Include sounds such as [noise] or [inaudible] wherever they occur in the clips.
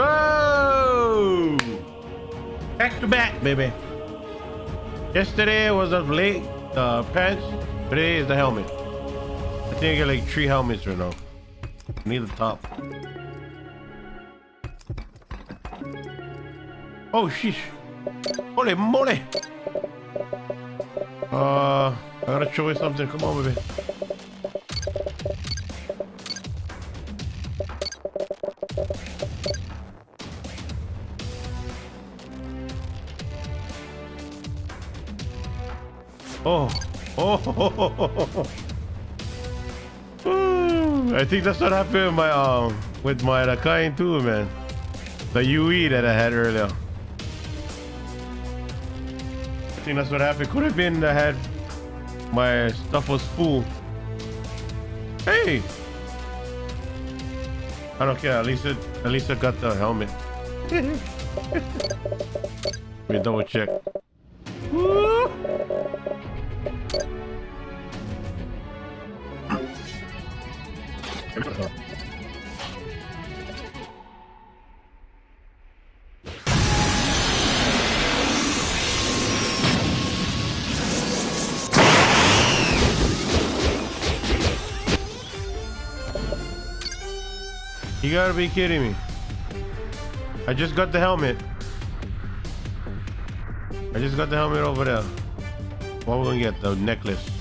Go! Back to back, baby. Yesterday was a late uh, pants. Today is the helmet. I think I get like three helmets right now. I need the top. Oh, sheesh. Holy moly. Uh, I gotta show you something. Come on, baby. Oh. Oh. [laughs] I think that's what happened with my um with my Rakai too, man. The UE that I had earlier. I think that's what happened. Could have been I had my stuff was full. Hey. I don't care. At least it at least I got the helmet. [laughs] Let me double check. You gotta be kidding me. I just got the helmet. I just got the helmet over there. What we gonna get? The necklace.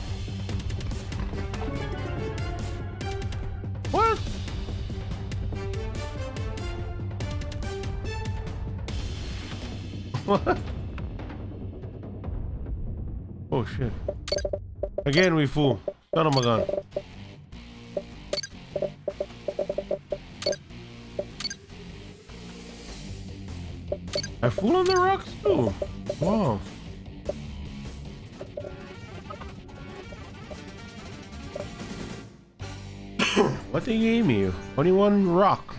What? What? Oh shit. Again we fool. Son of a gun. I fool on the rocks too. Wow. What they gave me? Only one rock.